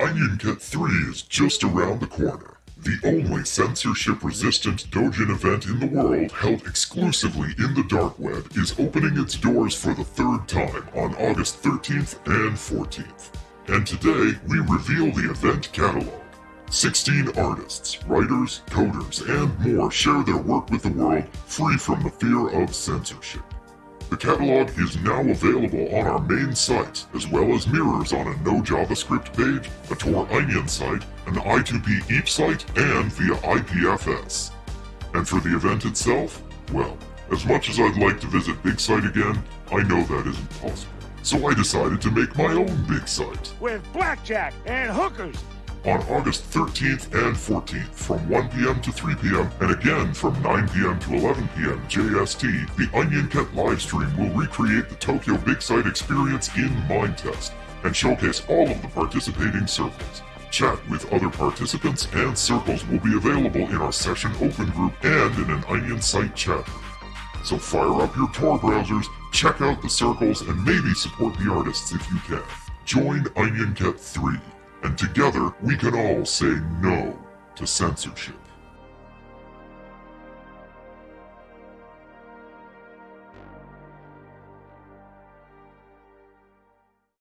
OnionCat 3 is just around the corner. The only censorship-resistant Dojin event in the world held exclusively in the dark web is opening its doors for the third time on August 13th and 14th. And today, we reveal the event catalog. 16 artists, writers, coders, and more share their work with the world free from the fear of censorship. The catalog is now available on our main site, as well as mirrors on a no JavaScript page, a Tor Onion site, an I2P eepsite, and via IPFS. And for the event itself, well, as much as I'd like to visit Big Sight again, I know that isn't possible. So I decided to make my own big site. With blackjack and hookers on August 13th and 14th from 1 p.m. to 3 p.m. and again from 9 p.m. to 11 p.m. JST, the Onion OnionCat livestream will recreate the Tokyo Big Sight experience in Minetest and showcase all of the participating circles. Chat with other participants and circles will be available in our session open group and in an Onion site chat. So fire up your Tor browsers, check out the circles, and maybe support the artists if you can. Join Onion OnionCat 3 and together we can all say no to censorship.